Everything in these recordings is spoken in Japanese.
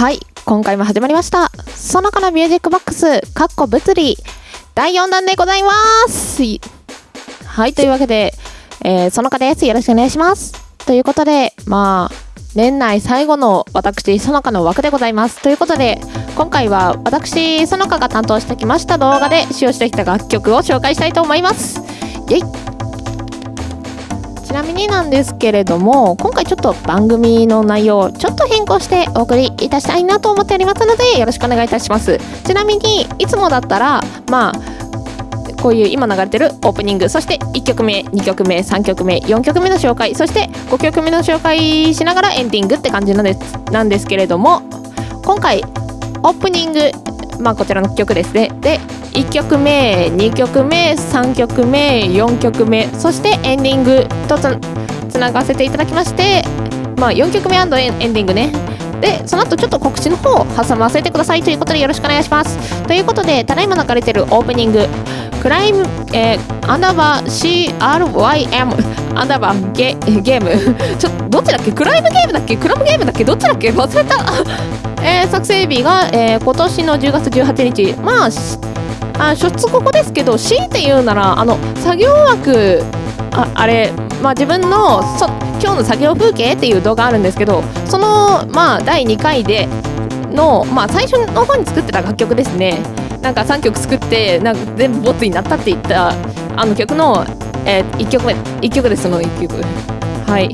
はい、今回も始まりました。そのかのミュージックボックス、かっこ物理、第4弾でございます。はい、というわけで、えー、そのかです。よろしくお願いします。ということで、まあ、年内最後の私、そのかの枠でございます。ということで、今回は私、そのかが担当してきました動画で使用してきた楽曲を紹介したいと思います。イェイちなみになんですけれども今回ちょっと番組の内容ちょっと変更してお送りいたしたいなと思っておりますのでよろしくお願いいたします。ちなみにいつもだったらまあこういう今流れてるオープニングそして1曲目2曲目3曲目4曲目の紹介そして5曲目の紹介しながらエンディングって感じなんですなんですけれども今回オープニングまあこちらの曲ですね。で1曲目2曲目3曲目4曲目そしてエンディングとつつながせていただきましてまあ4曲目エンエンディングね。でその後ちょっと告知の方を挟ませてくださいということでよろしくお願いします。ということでただいま流れてるオープニングクライム、えー、アンダーバー CRYM アンダーバーゲゲーム。ちょっとどっちだっけ？クライムゲームだっけ？クラブゲームだっけ？どっちだっけ？忘れた。えー、作成日が、えー、今年の10月18日。まああ初出ここですけど強いて言うならあの作業枠ああれ、まあ、自分のそ今日の作業風景っていう動画あるんですけどその、まあ、第2回での、まあ、最初の方に作ってた楽曲ですね。なんか3曲作ってなんか全部ボツになったって言ったあの曲の、えー、1曲目1曲ですその1曲。はい。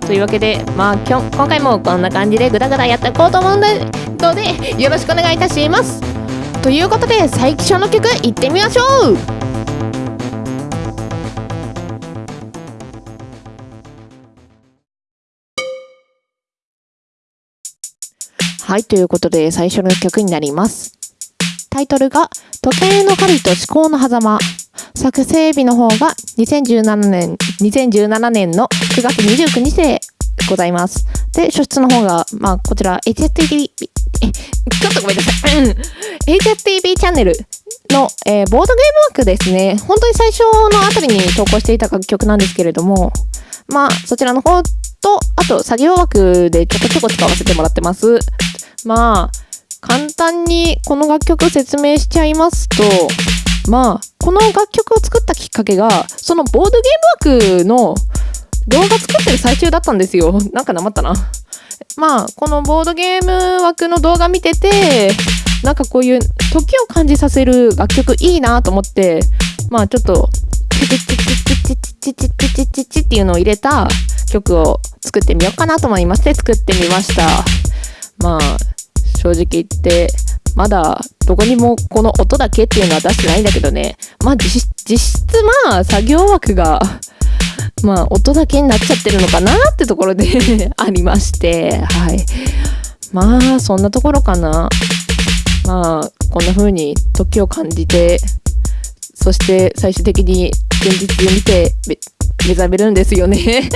というわけで、まあ、きょ今回もこんな感じでグダグダやっていこうと思うのでよろしくお願いいたします。ということで最初の曲いってみましょう。はいということで最初の曲になります。タイトルが「時計の針と思考の狭間」作成日の方が2017年2017年の9月29日でございます。で初出の方がまあこちら HSTV えちょっとごめんなさい。HSTV チャンネルの、えー、ボードゲーム枠ですね。本当に最初のあたりに投稿していた楽曲なんですけれども、まあ、そちらの方と、あと、作業枠でちょこちょこ使わせてもらってます。まあ、簡単にこの楽曲を説明しちゃいますと、まあ、この楽曲を作ったきっかけが、そのボードゲーム枠の動画作ってる最中だったんですよ。なんかなまったな。まあこのボードゲーム枠の動画見ててなんかこういう時を感じさせる楽曲いいなと思ってまあちょっとチチチチチチチチチチチチっていうのを入れた曲を作ってみようかなと思いまして作ってみましたまあ正直言ってまだどこにもこの音だけっていうのは出してないんだけどねまあ実質まあ作業枠がまあ、音だけになっちゃってるのかなってところで ありまして、はい。まあ、そんなところかな。まあ、こんな風に時を感じて、そして最終的に現実で見て目覚めるんですよね。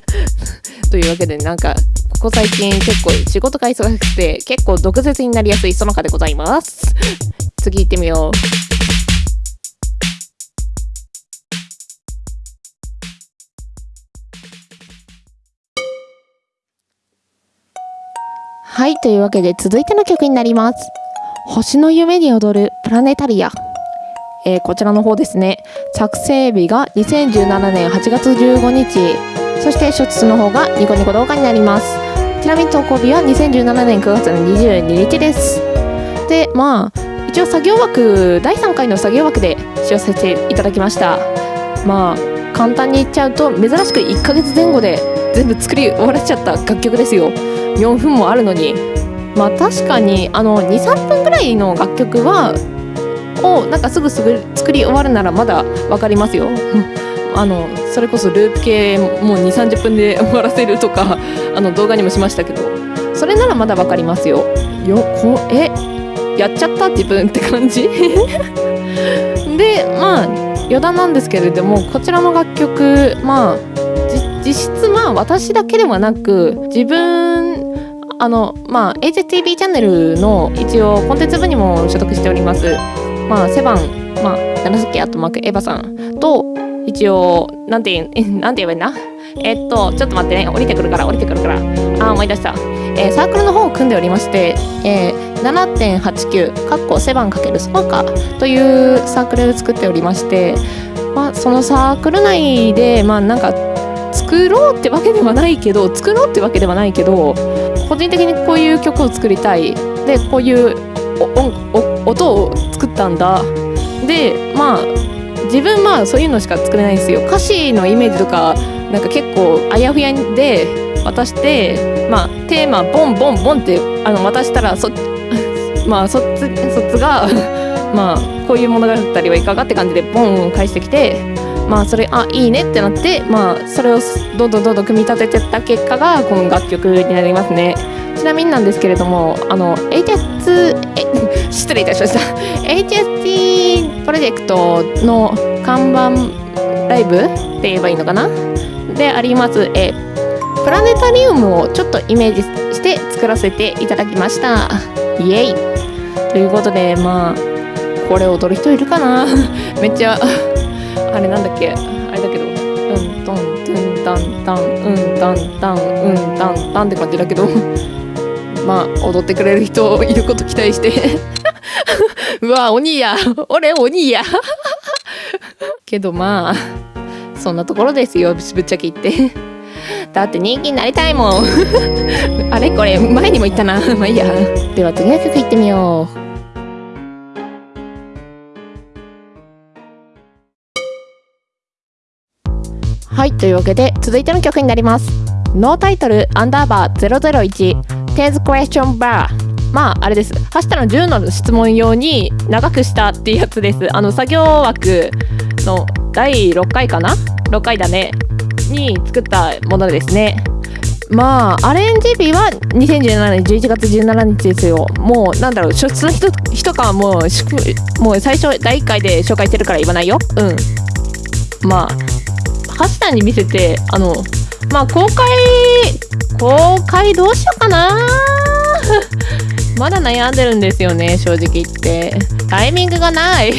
というわけで、なんか、ここ最近結構仕事が忙しくて、結構毒舌になりやすいそのかでございます。次行ってみよう。はい、というわけで続いての曲になります。星の夢に踊るプラネタリア。えー、こちらの方ですね。作成日が2017年8月15日。そして初出の方がニコニコ動画になります。ちなみに投稿日は2017年9月の22日です。で、まあ、一応作業枠、第3回の作業枠で使用させていただきました。まあ、簡単に言っちゃうと、珍しく1ヶ月前後で全部作り終わらせちゃった楽曲ですよ。4分もあるのにまあ確かにあの23分ぐらいの楽曲はをなんかすぐすぐ作り終わるならまだ分かりますよ。あのそれこそループ系もう2 3 0分で 終わらせるとかあの動画にもしましたけどそれならまだ分かりますよ。よこえやっちゃった自分って感じ？でまあ余談なんですけれどもこちらの楽曲まあ実質まあ私だけではなく自分あのまあ HTV チャンネルの一応コンテンツ部にも所属しております。まあセバンまあ紫アットマークエヴァさんと一応なんて言うなんて言えばいいんだ？えっとちょっと待ってね。降りてくるから降りてくるから。あ思い出した。えー、サークルの方を組んでおりまして、えー、7.89かっこセバン×スパーカーというサークルを作っておりまして、まあ、そのサークル内でまあなんか作ろうってわけではないけど作ろうってわけではないけど個人的にこういう曲を作りたい。でこういう音を作ったんだ。でまあ自分まあそういうのしか作れないんですよ。歌詞のイメージとかなんか結構あやふやで渡してまあテーマボンボンボンってあの渡したらそ まあそっちそっちが まあこういう物語はいかがって感じでボン返してきてまあそれあいいねってなってまあそれをどんどんどんどん組み立ててった結果がこの楽曲になりますね。ちなみになんですけれどもあの HS え 失礼いたしました。HST プロジェクトの看板ライブって言えばいいのかな？であります。えプラネタリウムをちょっとイメージして作らせていただきました。イエイ。ということでまあこれ踊る人いるかな？めっちゃあれなんだっけ？あれだけど。うんトントゥンタンタンうんタンタンうんタンタンって感じだけど。まあ踊ってくれる人いること期待して。うわ鬼や。俺鬼や。けどまあそんなところですよぶっちゃけ言って。だって人気になりたいもん。あれ？これ前にも言ったな。まあいいや。では次の曲いってみよう。はいというわけで続いての曲になります。ノータイトルアンダーバー001 10th question bar まああれです。ハッシタの10の質問用に長くしたっていうやつです。あの作業枠の第6回かな？6回だね。に作ったものですね。まあアレンジ日は2017年11月17日ですよ。もうなんだろう初出の人人かはもうもう最初第1回で紹介してるから言わないよ。うん。まあハッシュタに見せてあのまあ公開公開どうしようかな。まだ悩んでるんですよね正直言って。タイミングがない。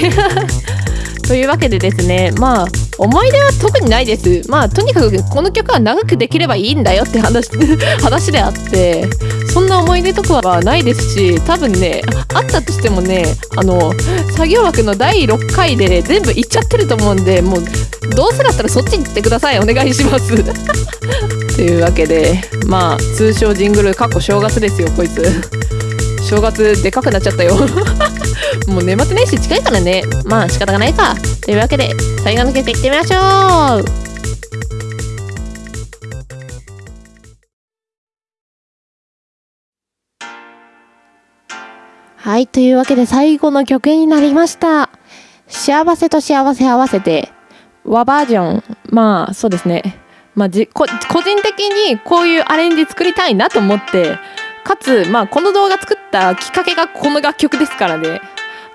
というわけでですねまあ思い出は特にないです。まあとにかくこの曲は長くできればいいんだよって話 話であってそんな思い出とかはないですし多分ねあったとしてもねあの作業枠の第6回で、ね、全部いっちゃってると思うんでもうどうせだったらそっちに行ってください。お願いします。というわけでまあ通称ジングルかっこ正月ですよこいつ。正月でかくなっちゃったよ。もう年末年始近いからね。まあ仕方がないか。というわけで最後の曲いってみましょう。はいというわけで最後の曲になりました。幸せと幸せ合わせて和バージョン。まあそうですね。まあ、じ個人的にこういうアレンジ作りたいなと思ってかつ、まあ、この動画作ったきっかけがこの楽曲ですからね。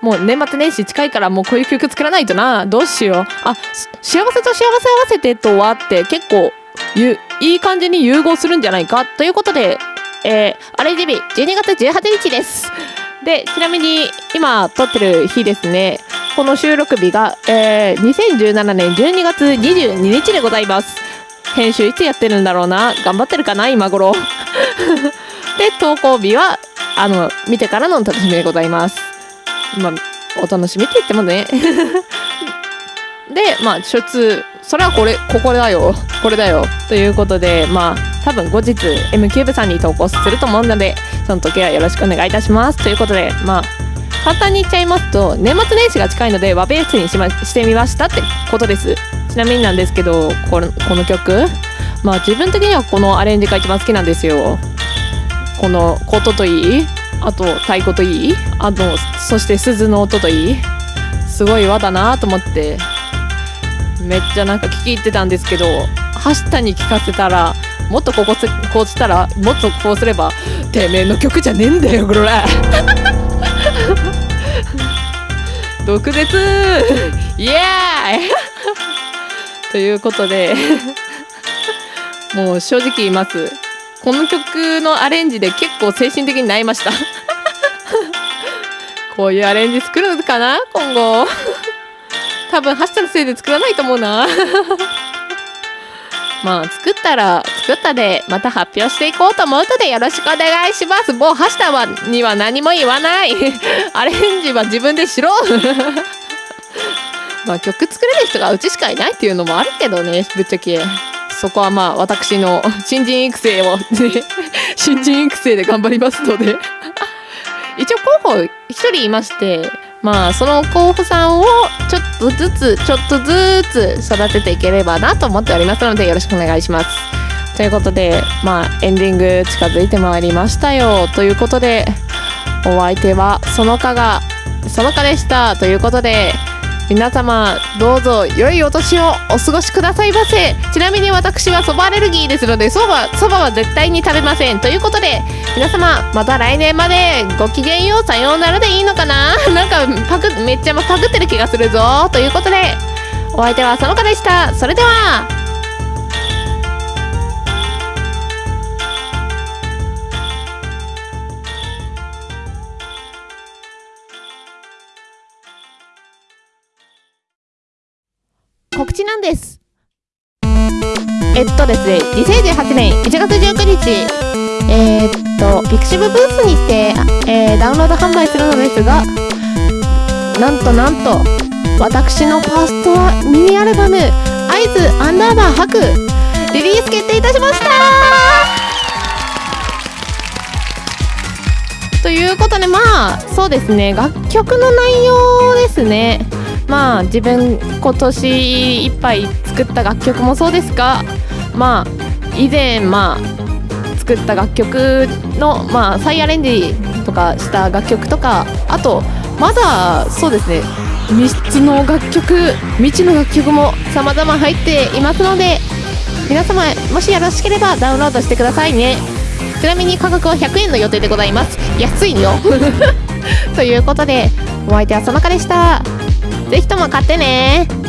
もう年末年始近いからもうこういう曲作らないとな。どうしよう。あ幸せと幸せ合わせてとはって結構ゆいい感じに融合するんじゃないか。ということで、えー、アレンジ日12月18日です。でちなみに今撮ってる日ですね。この収録日が、えー、2017年12月22日でございます。編集いつやってるんだろうな。頑張ってるかな今頃。で投稿日はあの見てからのお楽しみでございます。まあお楽しみって言ってもね。でまあ初通。それはこれここだよ。これだよ。ということでまあ多分後日 M キューブさんに投稿すると思うのでその時はよろしくお願いいたします。ということでまあ簡単に言っちゃいますと年末年始が近いので和ベースにし,、ま、してみましたってことです。ちなみになんですけどこのこの曲まあ自分的にはこのアレンジが一番好きなんですよ。この琴といいあと太鼓といい？あとそして鈴の音といい。すごい和だなと思ってめっちゃなんか聞き入ってたんですけど走ったに聞かせたらもっとこここうしたらもっとこうすればてめえの曲じゃねえんだよこれ。毒舌。イエーイということで。もう正直言います。この曲のアレンジで結構精神的に泣いました。こういうアレンジ作るのかな？今後。多分ハッシュタグせいで作らないと思うな。まあ作ったら作ったでまた発表していこうと思うのでよろしくお願いします。もうハッシュタグには何も言わない。アレンジは自分でしろ。まあ曲作れる人がうちしかいないっていうのもあるけどねぶっちゃけ。そこはまあ私の新人育成を、ね、新人育成で頑張りますので。一応候補一人いましてまあその候補さんをちょっとずつちょっとずつ育てていければなと思っておりますのでよろしくお願いします。ということでまあエンディング近づいてまいりましたよということでお相手はそのかがそのかでしたということで皆様どうぞ良いお年をお過ごしくださいませ。ちなみに私はそばアレルギーですのでそばそばは絶対に食べませんということで皆様また来年までごきげんようさようならでいいのかな？なんかパクめっちゃパクってる気がするぞ。ということでお相手はそのかでした。それでは。えっとですね2018年1月19日えー、っとピクシブブースにて、えー、ダウンロード販売するのですがなんとなんと私のファーストミニアルバム「合図アンダーバー白」リリース決定いたしました。ということでまあそうですね楽曲の内容ですね。まあ自分今年いっぱい作った楽曲もそうですがまあ以前まあ作った楽曲のまあ再アレンジとかした楽曲とかあとまだそうですね3つの楽曲未知の楽曲も様々入っていますので皆様もしよろしければダウンロードしてくださいね。ちなみに価格は100円の予定でございます。安いよ ということでお相手はそのかでした。ぜひとも買ってね。